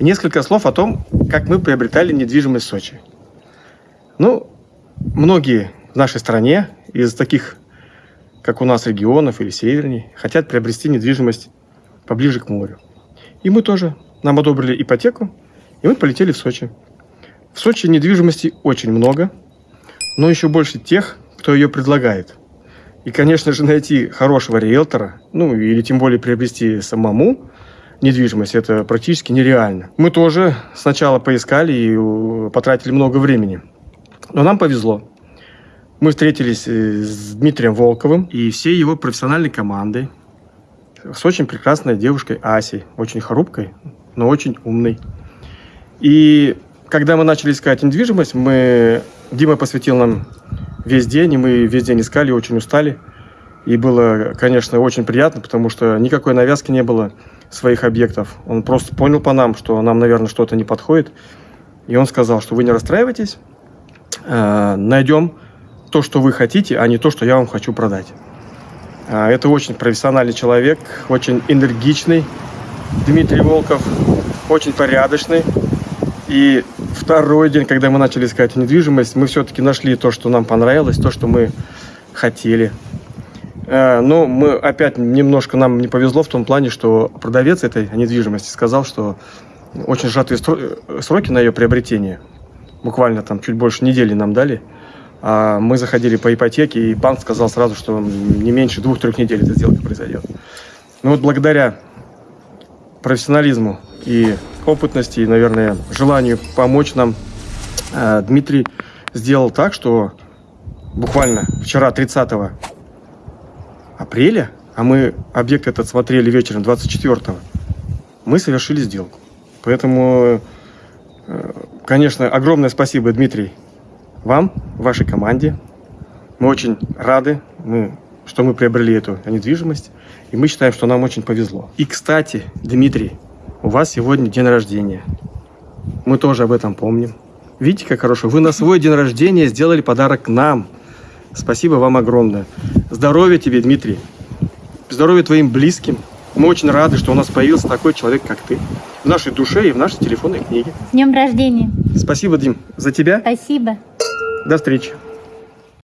Несколько слов о том, как мы приобретали недвижимость в Сочи. Ну, многие в нашей стране из таких, как у нас, регионов или северней, хотят приобрести недвижимость поближе к морю. И мы тоже. Нам одобрили ипотеку, и мы полетели в Сочи. В Сочи недвижимости очень много, но еще больше тех, кто ее предлагает. И, конечно же, найти хорошего риэлтора, ну или тем более приобрести самому недвижимость, это практически нереально. Мы тоже сначала поискали и э, потратили много времени. Но нам повезло. Мы встретились э, с Дмитрием Волковым и всей его профессиональной командой, с очень прекрасной девушкой Асей, очень хрупкой, но очень умной. И когда мы начали искать недвижимость, мы... Дима посвятил нам весь день, и мы весь день искали, очень устали. И было, конечно, очень приятно, потому что никакой навязки не было своих объектов. Он просто понял по нам, что нам, наверное, что-то не подходит. И он сказал, что вы не расстраивайтесь, э, найдем то, что вы хотите, а не то, что я вам хочу продать. Э, это очень профессиональный человек, очень энергичный. Дмитрий Волков очень порядочный. И второй день, когда мы начали искать недвижимость, мы все-таки нашли то, что нам понравилось, то, что мы хотели. Э, но мы опять немножко нам не повезло в том плане, что продавец этой недвижимости сказал, что очень сжатые сроки на ее приобретение. Буквально там чуть больше недели нам дали. А мы заходили по ипотеке, и банк сказал сразу, что не меньше двух-трех недель эта сделка произойдет. Ну вот благодаря профессионализму и опытности, и, наверное, желанию помочь нам, э, Дмитрий сделал так, что буквально вчера, 30 апреля, а мы объект этот смотрели вечером 24 мы совершили сделку. Поэтому, э, конечно, огромное спасибо, Дмитрий, вам, вашей команде. Мы очень рады, мы, что мы приобрели эту недвижимость. И мы считаем, что нам очень повезло. И, кстати, Дмитрий, у вас сегодня день рождения. Мы тоже об этом помним. Видите, как хорошо? Вы на свой день рождения сделали подарок нам. Спасибо вам огромное. Здоровья тебе, Дмитрий. Здоровья твоим близким. Мы очень рады, что у нас появился такой человек, как ты. В нашей душе и в нашей телефонной книге. С днем рождения. Спасибо, Дим, за тебя. Спасибо. До встречи.